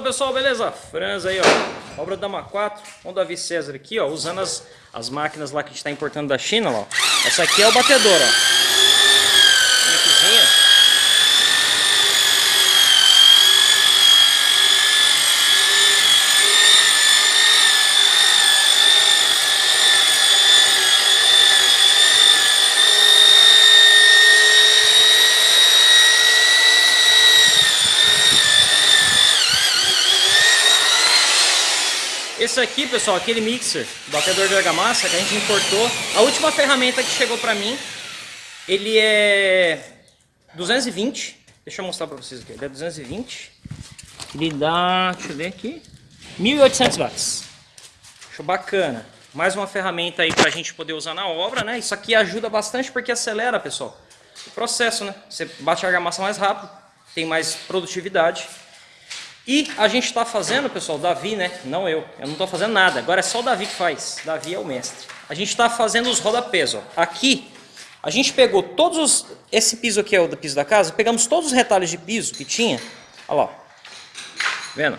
Fala pessoal, beleza? Franz aí, ó. Obra da MA4, com o Davi César aqui, ó. Usando as, as máquinas lá que a gente está importando da China, ó. Essa aqui é o batedor, ó. Esse aqui, pessoal, aquele mixer, batedor de argamassa que a gente importou. A última ferramenta que chegou pra mim, ele é 220. Deixa eu mostrar pra vocês aqui. Ele é 220. Ele dá, deixa eu ver aqui, 1800 watts. Acho bacana. Mais uma ferramenta aí pra gente poder usar na obra, né? Isso aqui ajuda bastante porque acelera, pessoal, o processo, né? Você bate a argamassa mais rápido, tem mais produtividade. E a gente está fazendo, pessoal, Davi, né? Não eu. Eu não estou fazendo nada. Agora é só o Davi que faz. Davi é o mestre. A gente está fazendo os rodapés, ó. Aqui, a gente pegou todos os... Esse piso aqui é o do piso da casa. Pegamos todos os retalhos de piso que tinha. Olha lá. Vendo?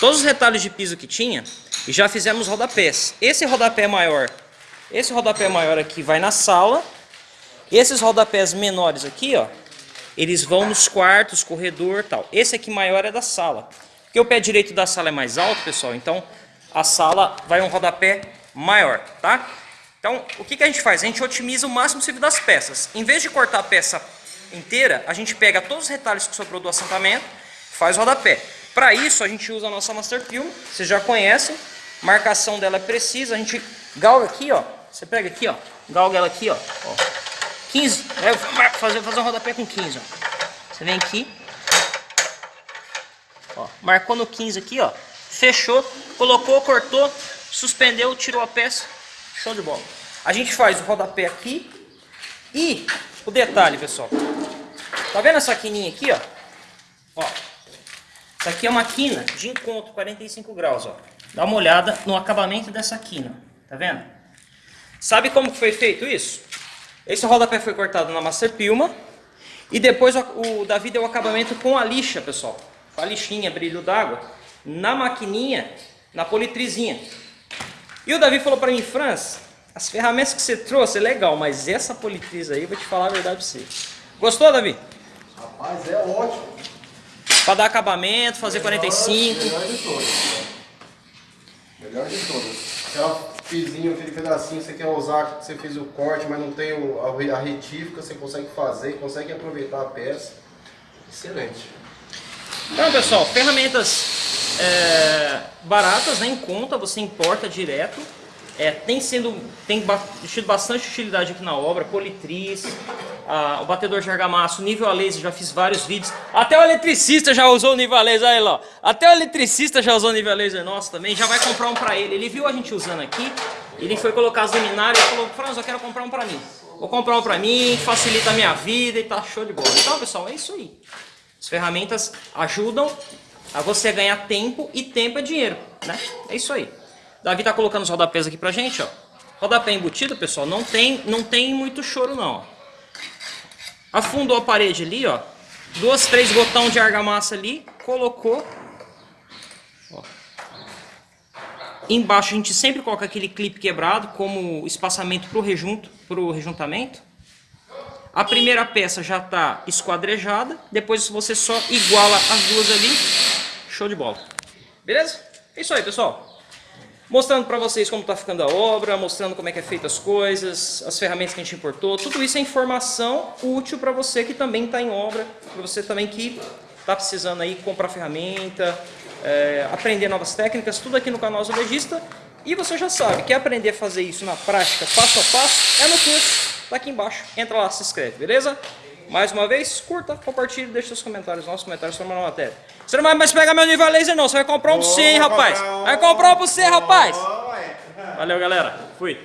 Todos os retalhos de piso que tinha. E já fizemos rodapés. Esse rodapé maior... Esse rodapé maior aqui vai na sala. Esses rodapés menores aqui, ó eles vão nos quartos, corredor tal. Esse aqui maior é da sala. Porque o pé direito da sala é mais alto, pessoal, então a sala vai um rodapé maior, tá? Então, o que, que a gente faz? A gente otimiza o máximo possível das peças. Em vez de cortar a peça inteira, a gente pega todos os retalhos que sobrou do assentamento, faz o rodapé. Para isso, a gente usa a nossa Master Film, vocês já conhecem, marcação dela é precisa, a gente galga aqui, ó, você pega aqui, ó, galga ela aqui, ó, ó 15. Vai fazer, fazer um rodapé com 15, ó. Você vem aqui. Ó, marcou no 15 aqui, ó. Fechou, colocou, cortou, suspendeu, tirou a peça. Show de bola. A gente faz o rodapé aqui. E o detalhe, pessoal. Tá vendo essa quininha aqui, ó? Ó. Essa aqui é uma quina de encontro, 45 graus, ó. Dá uma olhada no acabamento dessa quina. Tá vendo? Sabe como foi feito isso? Esse rodapé foi cortado na Master Pilma. E depois o Davi deu o acabamento com a lixa, pessoal. Com a lixinha, brilho d'água. Na maquininha, na politrizinha. E o Davi falou para mim, Franz, as ferramentas que você trouxe é legal, mas essa politriz aí, vou te falar a verdade pra você. Gostou, Davi? Rapaz, é ótimo. Para dar acabamento, fazer melhor, 45. Melhor de todas. Melhor de todas. Aquela fizinho, aquele pedacinho, você quer usar, você fez o corte, mas não tem a, retífica, você consegue fazer, consegue aproveitar a peça. Excelente. Então, pessoal, ferramentas é, baratas, né, em conta, você importa direto. É, tem, sendo, tem tido bastante utilidade aqui na obra, politriz, a, o batedor de argamassa, nível a laser, já fiz vários vídeos. Até o eletricista já usou o nível a laser, aí lá. Até o eletricista já usou o nível a laser nosso também, já vai comprar um pra ele. Ele viu a gente usando aqui, ele foi colocar as luminárias e falou, Franz, eu quero comprar um pra mim. Vou comprar um pra mim, facilita a minha vida e tá show de bola. Então, pessoal, é isso aí. As ferramentas ajudam a você ganhar tempo e tempo é dinheiro, né? É isso aí. Davi tá colocando os rodapés aqui pra gente, ó. Rodapé embutido, pessoal, não tem, não tem muito choro não, Afundou a parede ali, ó. Duas, três botão de argamassa ali, colocou. Ó. Embaixo a gente sempre coloca aquele clipe quebrado como espaçamento pro rejunto, pro rejuntamento. A primeira peça já está esquadrejada, depois você só iguala as duas ali, show de bola. Beleza? É isso aí, pessoal mostrando para vocês como está ficando a obra, mostrando como é que é feita as coisas, as ferramentas que a gente importou, tudo isso é informação útil para você que também está em obra, para você também que está precisando aí comprar ferramenta, é, aprender novas técnicas, tudo aqui no canal Azulejista. E você já sabe, quer aprender a fazer isso na prática, passo a passo, é no curso, tá aqui embaixo, entra lá, se inscreve, beleza? Mais uma vez, curta, compartilhe, deixe seus comentários, nossos comentários sobre a matéria. Você não vai mais pegar meu nível laser não, você vai comprar um pra você, hein, rapaz. Vai comprar um pra você, rapaz. Valeu, galera. Fui.